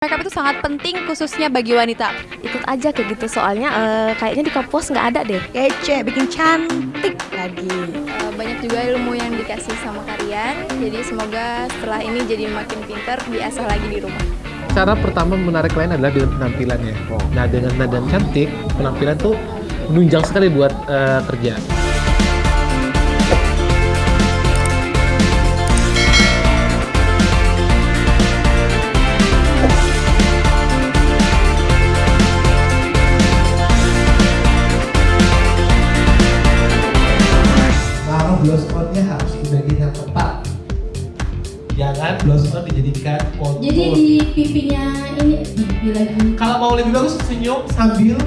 Makeup itu sangat penting khususnya bagi wanita. ikut aja kayak gitu soalnya eh, kayaknya di kampus nggak ada deh kece, bikin cantik lagi. Eh, Banyak juga ilmu yang dikasih sama kalian. Jadi semoga setelah ini jadi makin pinter, diasah lagi di rumah. Cara pertama menarik klien adalah dengan penampilannya. Nah, dengan nada cantik, penampilan tuh menunjang sekali buat eh, kerja. On dijadikan kontur. Jadi di pipinya ini pipi lagi. Kalau mau lebih bagus senyum sambil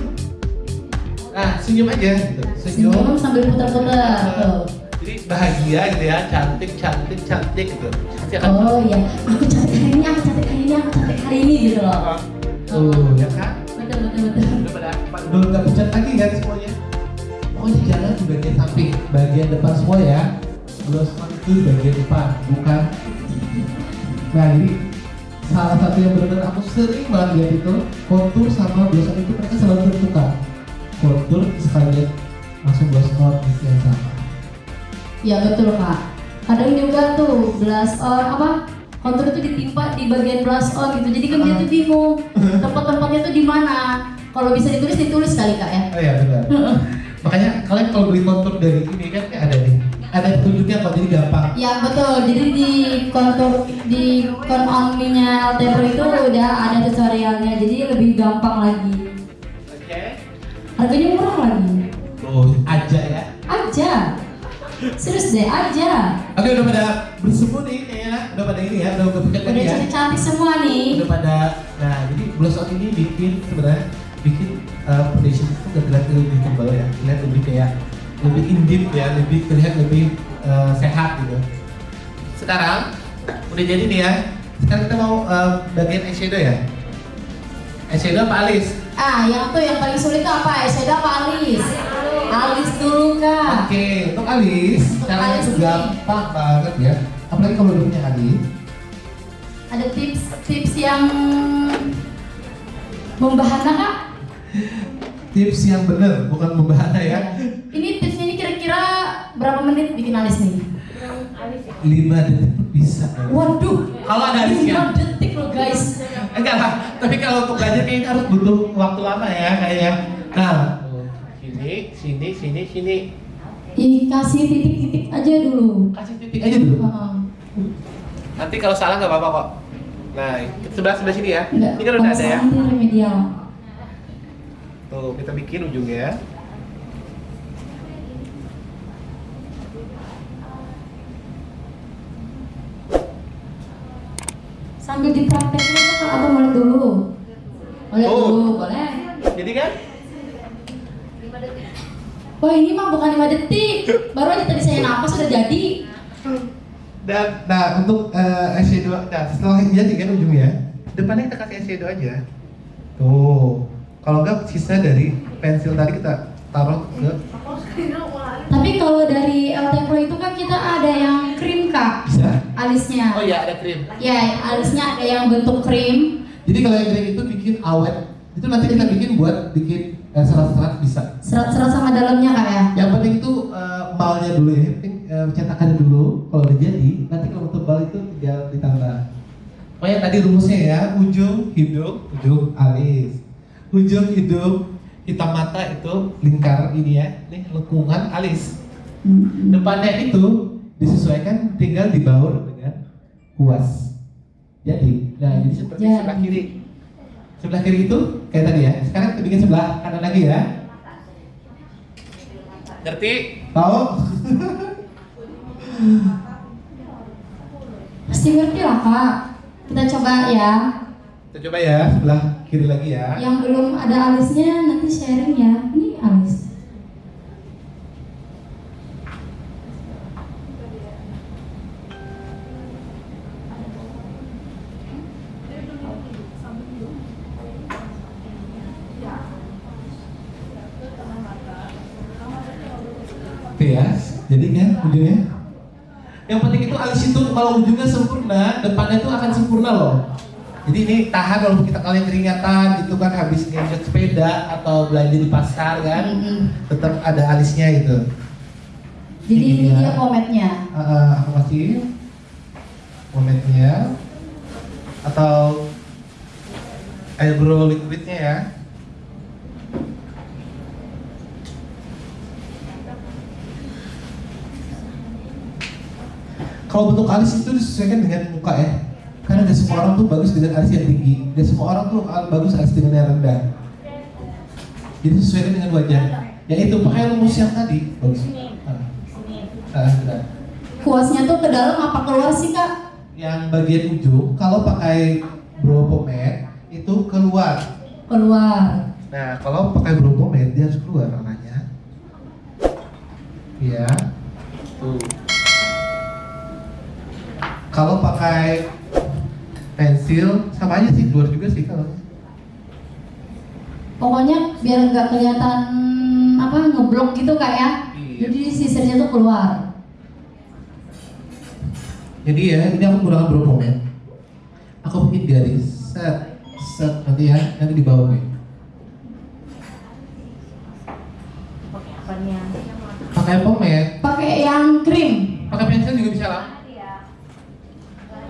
Nah, senyum aja gitu. Senyum. Senyum sambil putar-putar. Jadi bahagia gitu ya, cantik, cantik, cantik gitu. Oh iya, aku cantik hari ini, aku cantik hari ini, aku cantik hari ini gitu loh. Tuh, ya kan? Betul betul betul. Udah pada udah nggak pucat lagi kan semuanya. Pokoknya jangan di bagian samping, bagian depan semua ya. Itu di bagian depan, bukan. Nah jadi salah satu yang benar-benar aku sering banget lihat itu kontur sama blouse on itu mereka selalu tertukar. Kontur sekalian langsung blouse on gitu yang sama. Ya betul kak. Kadang juga tuh blush on apa? Kontur itu ditimpa di bagian blush on gitu. Jadi kan dia tuh bingung tempat-tempatnya tuh di mana. Kalau bisa ditulis ditulis kali kak ya. Oh iya benar. Makanya kalian kalau beli kontur dari ini kan ada. Ada petunjuknya kok jadi gampang. Ya betul. Jadi di kontur di kon on nya Altepro itu udah ada tutorialnya. Jadi lebih gampang lagi. Oke. Harganya murah lagi. Oh aja ya. Aja. Serius deh aja. Oke udah pada bersemu nih kayaknya udah pada ini ya udah udah pucat Udah lagi ya. cantik-cantik semua nih. Udah pada nah jadi blush ini bikin sebenarnya bikin uh, foundation itu udah terlihat lebih tebal ya, terlihat lebih kayak lebih indip ya, lebih terlihat lebih uh, sehat gitu. Sekarang udah jadi nih ya. Sekarang kita mau uh, bagian eyeshadow ya. Eyeshadow apa alis? Ah, yang tuh yang paling sulit tuh apa? Eyeshadow apa alis? Alis dulu kak. Oke, untuk alis, Untuk caranya alis nih. gampang banget ya. Apalagi kalau udah punya alis, Ada tips-tips yang membahana kak? tips yang bener bukan membahana ya. Ini tipsnya ini kira-kira berapa menit bikin alis nih? 5 detik bisa. ya. Waduh, Kalau ada alisnya. 5 detik loh guys. Enggak lah, tapi kalau untuk belajar kayaknya harus butuh waktu lama ya kayaknya. Nah, sini, sini, sini, sini. Ini kasih titik-titik aja dulu. Kasih titik aja dulu. Nanti kalau salah nggak apa-apa kok. Nah, sebelah sebelah sini ya. enggak, Ini kan udah ada ya. remedial. Tuh, kita bikin ujungnya ya. Sambil dipraktekin atau mulai dulu? Mulai Oh. dulu, boleh. Jadi kan? Wah ini mah bukan 5 detik Baru aja tadi saya napas sudah jadi Dan nah untuk eh, eyeshadow, nah setelah ini jadi kan ujungnya, depannya kita kasih eyeshadow aja. Tuh, kalau nggak sisa dari pensil tadi kita taruh ke Tapi kalau dari LT Pro itu kan kita ada yang krim kak bisa. Alisnya Oh iya ada krim. Ya alisnya ada yang bentuk krim Jadi kalau yang krim itu bikin awet, itu nanti kita bikin buat bikin eh, serat-serat bisa. Serat-serat sama dalamnya kak ya Yang penting itu eh, malnya dulu ya, yang penting eh, cetakannya dulu. Kalau udah jadi, nanti kalau tebal itu tinggal ditambah. Oh ya tadi rumusnya ya, ujung hidung, ujung alis, ujung hidung, hitam mata itu lingkar ini ya, nih lengkungan alis. Depannya itu disesuaikan tinggal dibaur dengan kuas. Jadi, nah jadi seperti Jadi. sebelah kiri. Sebelah kiri itu kayak tadi ya. Sekarang kita bikin sebelah kanan lagi ya. Ngerti? Tahu? Pasti ngerti lah kak Kita coba ya Kita coba ya sebelah kiri lagi ya. Yang belum ada alisnya nanti sharing ya Ini alis ya. Jadi kan ujungnya. Yang penting itu alis itu kalau ujungnya sempurna, depannya itu akan sempurna loh. Jadi ini tahan kalau kita kalian keringatan itu kan habis nginjek sepeda atau belanja di pasar kan, Mm-mm. tetap ada alisnya gitu. Jadi ini Iya. dia kometnya. Aku kasih momentnya atau eyebrow liquidnya ya. Kalau bentuk alis itu disesuaikan dengan muka ya. Karena tidak semua orang tuh bagus dengan alis yang tinggi. Dan semua orang tuh bagus alis dengan yang rendah. Jadi sesuaikan dengan wajah. Ya itu pakai rumus yang tadi. Bagus. Ah. Ah, sudah Kuasnya tuh ke dalam apa keluar sih kak? yang bagian ujung kalau pakai brow pomade itu keluar. Keluar. Nah, kalau pakai brow pomade dia harus keluar warnanya. Iya. Tuh. Kalau pakai pensil sama aja sih keluar juga sih kalau. Pokoknya biar nggak kelihatan apa ngeblok gitu kak ya. Iya. Jadi sisirnya tuh keluar. Jadi ya, ini aku menggunakan brow pomade. Aku bikin garis set set nanti ya, nanti di bawah nih. Pakai pomade, Pakai yang krim. pakai pensil juga bisa lah.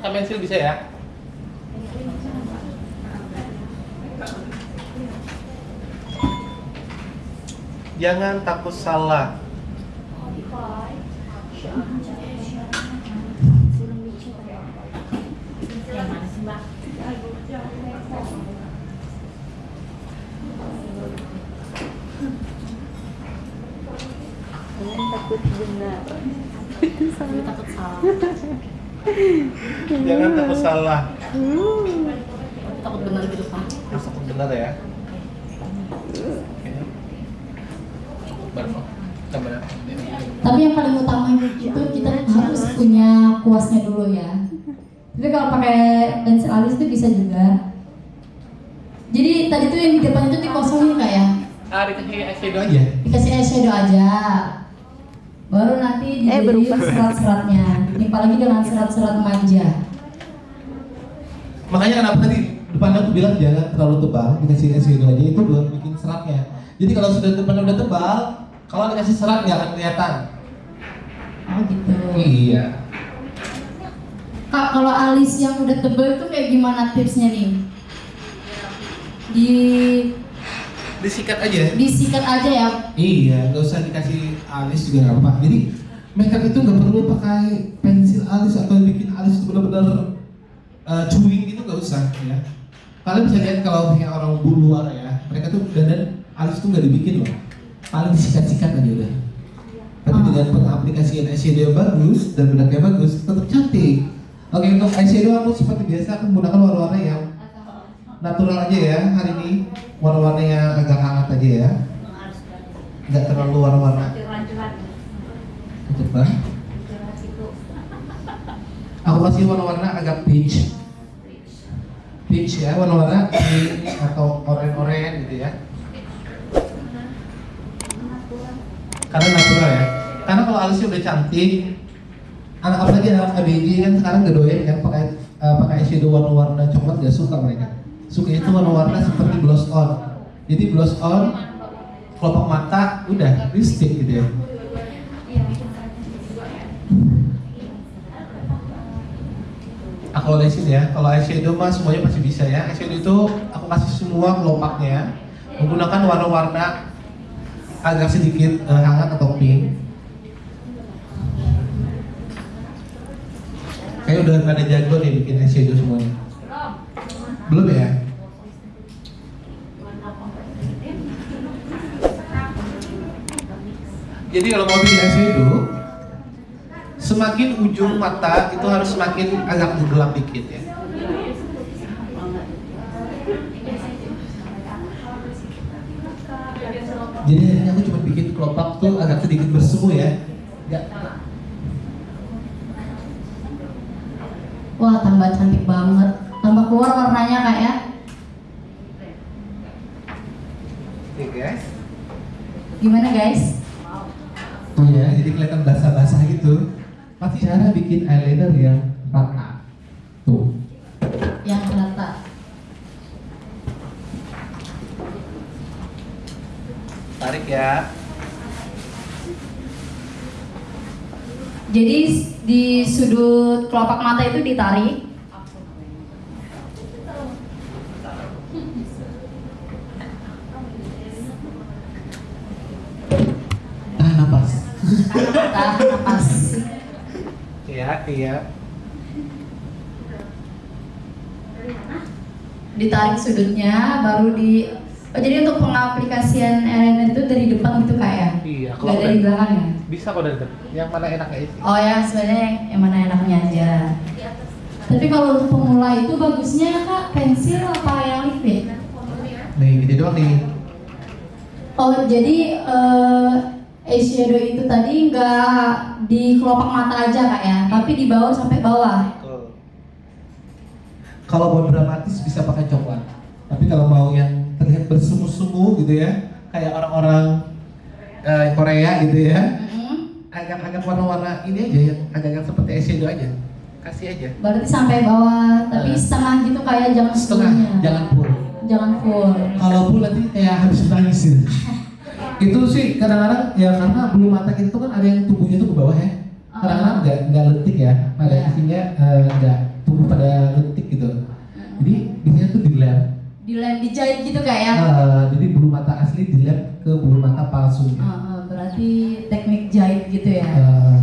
Pakai pensil bisa ya. Jangan takut salah. Jangan takut salah. Takut bener gitu pak. Takut benar ya. Tapi yang paling utama itu kita harus punya kuasnya dulu ya. Tapi kalau pakai pensil alis itu bisa juga. Jadi tadi tuh yang di depan itu dikosongin kak ya? Ah, dikasih eyeshadow aja. Dikasih eyeshadow aja. Baru nanti Eh, berubah. serat-seratnya. Ditimpa lagi dengan serat-serat manja. Makanya kenapa tadi depan aku bilang jangan terlalu tebal, dikasih eyeshadow aja itu buat bikin seratnya. Jadi kalau sudah depan udah tebal, kalau dikasih serat nggak akan kelihatan. Oh gitu. Iya. Kak, kalau alis yang udah tebel itu kayak gimana tipsnya nih? Di Disikat aja. disikat aja ya. Iya, nggak usah dikasih alis juga nggak apa-apa. Jadi makeup itu nggak perlu pakai pensil alis atau bikin alis itu benar-benar uh, chewing gitu nggak usah ya. Kalian bisa lihat kalau orang bu luar ya, mereka tuh dandan alis tuh nggak dibikin loh, paling disikat-sikat aja udah. Tapi Ah. dengan pengaplikasian eyeshadow yang bagus dan bedaknya bagus, tetap cantik. Oke untuk eyeshadow aku seperti biasa aku menggunakan warna-warna yang natural aja ya hari ini. Warna-warna yang agak hangat aja ya. Nggak terlalu warna-warna. Coba. Aku kasih warna-warna agak peach. Peach ya warna-warna pink atau oranye-oranye gitu ya karena natural ya. Karena kalau alisnya udah cantik anak apalagi anak ABG kan sekarang gak doyan kan pakai eh, pakai eyeshadow warna-warna coklat gak suka mereka. Suka itu warna-warna seperti blush on. Jadi blush on kelopak mata udah lipstick gitu ya. Aku olesin ya kalau eyeshadow mah semuanya pasti bisa ya. Eyeshadow itu aku kasih semua kelopaknya menggunakan warna-warna agak sedikit eh, hangat atau pink kayak udah pada jago nih bikin eyeshadow semuanya. Belum ya? Jadi kalau mau bikin eyeshadow semakin ujung mata itu harus semakin agak gelap dikit ya jadi akhirnya aku cuma bikin kelopak tuh agak sedikit bersemu ya Nggak Wah, tambah cantik banget. Tambah keluar warnanya kak ya. Oke guys. Gimana guys? Tuh ya, jadi kelihatan basah-basah gitu. Pasti cara bikin eyeliner yang rata. Tuh. Yang rata. Tarik ya. Jadi di sudut kelopak mata itu ditarik. Tahan napas. Tahan napas. Iya, iya. Ditarik sudutnya, baru di Oh jadi untuk pengaplikasian eyeliner itu dari depan gitu kak ya? Iya, Nggak kalau dari belakang ya? bisa kok dari depan. Yang mana enaknya sih? Oh ya sebenarnya yang mana enaknya aja. Tapi kalau untuk pemula itu bagusnya kak pensil apa yang liquid? Nih, gini doang nih. Oh jadi eh, eyeshadow itu tadi nggak di kelopak mata aja kak ya, tapi di bawah sampai bawah. Kalau mau dramatis bisa pakai coklat. Tapi kalau mau yang terlihat bersemu-semu gitu ya, kayak orang-orang eh, Korea gitu ya, Mm-mm. agak-agak warna-warna ini aja yang agak-agak seperti eyeshadow aja. Kasih aja. Berarti sampai bawah, tapi Eh. setengah gitu kayak jangan Setengah, semuanya. jangan full. Jangan full. Kalau full nanti kayak habis nangis gitu. itu sih kadang-kadang ya karena bulu mata kita tuh kan ada yang tumbuhnya tuh ke bawah ya. Kadang-kadang nggak nggak letik ya, pada Iya. isinya eh, nggak tumbuh pada gitu. Jadi biasanya tuh di lab. Di lem dijahit gitu kak ya? Eh, jadi bulu mata asli di lab ke bulu mata palsu. Ah, ah, berarti teknik jahit gitu ya? Eh,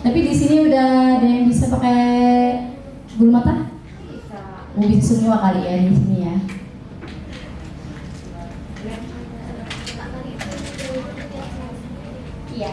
Tapi di sini udah ada yang bisa pakai bulu mata? Oh, bisa semua kali ya di sini ya. Iya.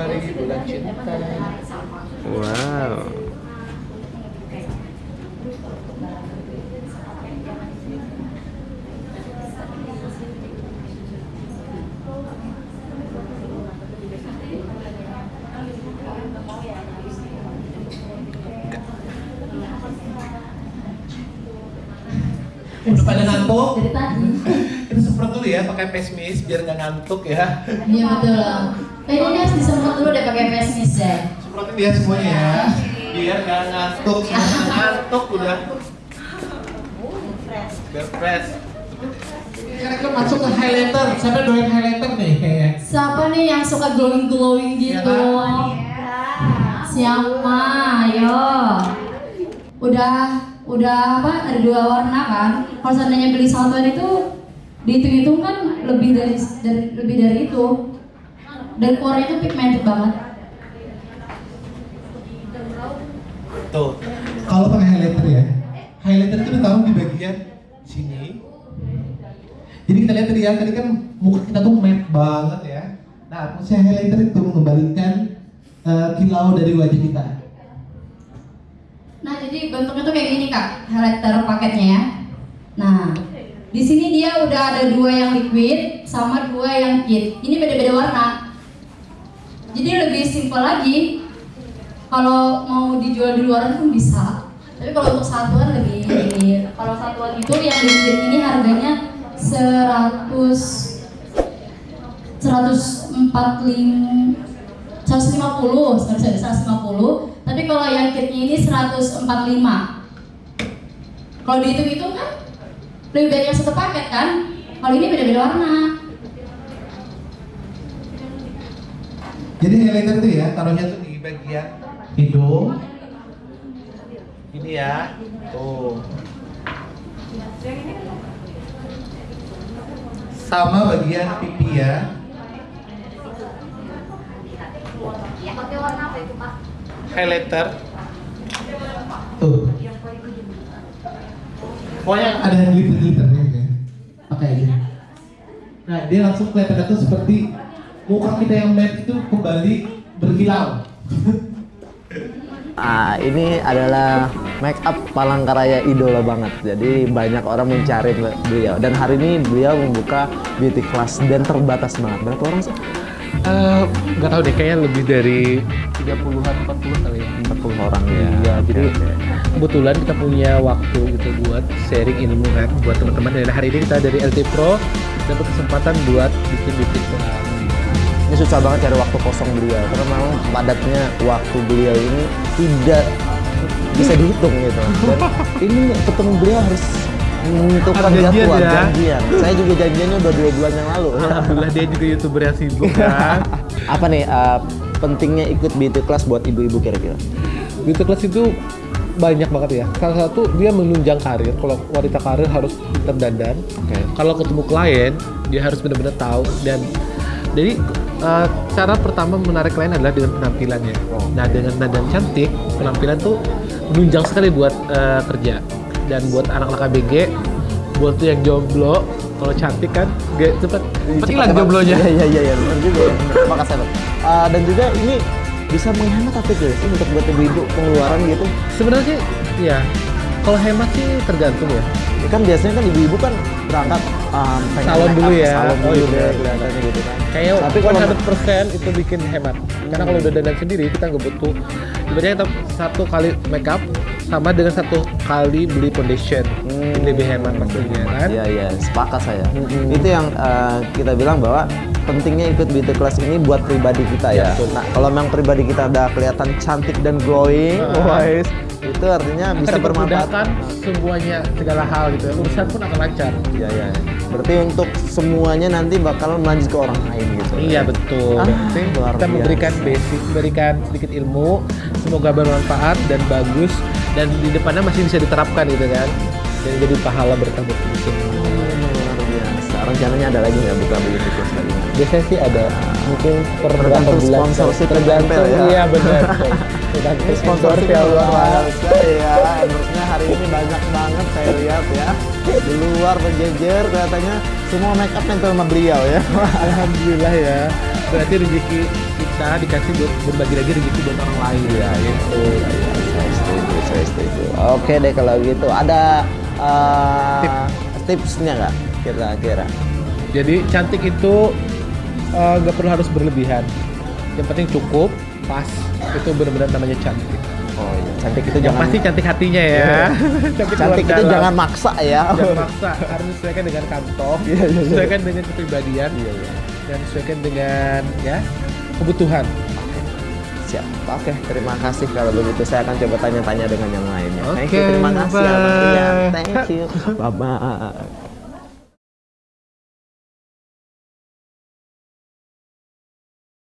Bulan cinta. Wow. Udah pada ngantuk? Dari tadi. Kita semprot dulu ya pakai face mist biar nggak ngantuk ya. Iya betul. Kayaknya ini harus disemprot dulu deh pakai face mist ya. Semprotin dia semuanya ya. Biar nggak ngantuk, ngantuk udah. Biar fresh. Sekarang kita masuk ke highlighter. Siapa doain highlighter nih kayaknya? Siapa nih yang suka glowing glowing Iya, gitu? Siapa? Ayo. Udah udah apa? Ada dua warna kan? Kalau seandainya beli satuan itu dihitung-hitung kan lebih dari, dari lebih dari itu. Dan keluarnya itu pigmented banget. Tuh. Kalau pakai highlighter ya, highlighter itu ditaruh di bagian sini. Jadi kita lihat tadi ya, tadi kan muka kita tuh matte banget ya. Nah, fungsi highlighter itu mengembalikan eh, kilau dari wajah kita. Nah, jadi bentuknya tuh kayak gini kak, highlighter paketnya ya. Nah, di sini dia udah ada dua yang liquid sama dua yang kit. Ini beda-beda warna. Jadi lebih simple lagi. Kalau mau dijual di luar pun bisa. Tapi kalau untuk satuan lebih ini. Kalau satuan itu yang liquid ini harganya 100 145 150 sorry, sorry, 150 tapi kalau yang kitnya ini 145 kalau dihitung-hitung kan lebih baik yang satu paket kan kalau ini beda-beda warna Jadi highlighter itu ya, taruhnya tuh di bagian hidung. Ini ya, tuh. Sama bagian pipi ya. Highlighter. Tuh. Pokoknya ada yang glitter-glitternya ya. Pakai aja. Nah, dia langsung kelihatan tuh seperti muka kita yang matte itu kembali berkilau. Ah, ini adalah make up Palangkaraya idola banget. Jadi banyak orang mencari beliau. Dan hari ini beliau membuka beauty class dan terbatas banget. Berapa orang sih? Eh, nggak tahu deh kayaknya lebih dari 30-an 40 kali ya 40 orang ya. Iya, jadi kebetulan kita punya waktu gitu buat sharing ilmu kan buat teman-teman dan hari ini kita dari LT Pro dapat kesempatan buat bikin beauty class. Ini susah banget cari waktu kosong beliau karena memang padatnya waktu beliau ini tidak bisa dihitung gitu. Dan ini ketemu beliau harus menentukan janjian jadwal ya. janjian. Saya juga janjiannya udah dua bulan yang lalu. Alhamdulillah dia juga youtuber yang sibuk kan. Apa nih uh, pentingnya ikut beauty class buat ibu-ibu kira-kira? beauty class itu banyak banget ya. Salah satu dia menunjang karir. Kalau wanita karir harus pintar dandan. Oke. Kalau ketemu klien dia harus benar-benar tahu dan jadi eh, cara pertama menarik klien adalah dengan penampilannya. Nah dengan dandan cantik penampilan tuh menunjang sekali buat eh, kerja dan buat anak-anak ABG buat tuh yang jomblo kalau cantik kan gak cepet cepet hilang jomblonya. Iya iya iya iya benar juga ya. Benar. Makasih Bang. Uh, dan juga ini bisa menghemat apa guys untuk buat ibu-ibu pengeluaran gitu. Sebenarnya sih ya kalau hemat sih tergantung ya. Ya kan biasanya kan ibu-ibu kan berangkat um, Salon dulu ya. salon Oh, dulu iya, kelihatannya gitu kan. Kayak Tapi kalau 100% itu bikin hemat. Karena kalau udah dandan sendiri kita nggak butuh. Ibaratnya kita satu kali make up sama dengan satu kali beli foundation. Hmm. Lebih hemat pastinya kan. Iya iya, sepakat saya. Mm-mm. Itu yang uh, kita bilang bahwa pentingnya ikut beauty class ini buat pribadi kita ya. Ya, betul. Nah, kalau memang pribadi kita udah kelihatan cantik dan glowing, Ah. wise, itu artinya bisa bermanfaat. semuanya segala hal gitu. ya. Urusan pun akan lancar. Iya iya. Berarti untuk semuanya nanti bakal melanjut ke orang lain gitu. Iya betul. Ah, kita memberikan basic, memberikan sedikit ilmu, semoga bermanfaat dan bagus dan di depannya masih bisa diterapkan gitu kan. Dan jadi pahala berkah buat semua. Luar biasa. Rencananya ada lagi nggak buka beauty class lagi? Biasanya sih ada mungkin per Tergantung berapa bulan sponsorship yang tergantung ya. iya benar tergantung Sponsor ya Allah ya. Endorse-nya hari ini banyak banget saya lihat ya. Di luar berjejer kelihatannya semua make up nempel sama beliau ya. alhamdulillah ya berarti rezeki kita dikasih buat berbagi lagi rezeki buat orang lain ya gitu saya setuju, saya setuju. Oke deh kalau gitu. Ada uh, tipsnya nggak kira-kira? jadi cantik itu eh, nggak perlu harus berlebihan yang penting cukup pas itu benar-benar namanya cantik Oh iya, cantik itu yang jangan pasti cantik hatinya ya cantik, cantik luar itu dalam. jangan maksa ya. jangan maksa harus disesuaikan dengan kantong Iya, iya, iya. sesuaikan dengan kepribadian Iya, iya. dan sesuaikan dengan ya kebutuhan Siap. Oke, terima kasih kalau begitu. Saya akan coba tanya-tanya dengan yang lainnya. Thank you, terima kasih. Bye. Rian. Thank you. Bye bye.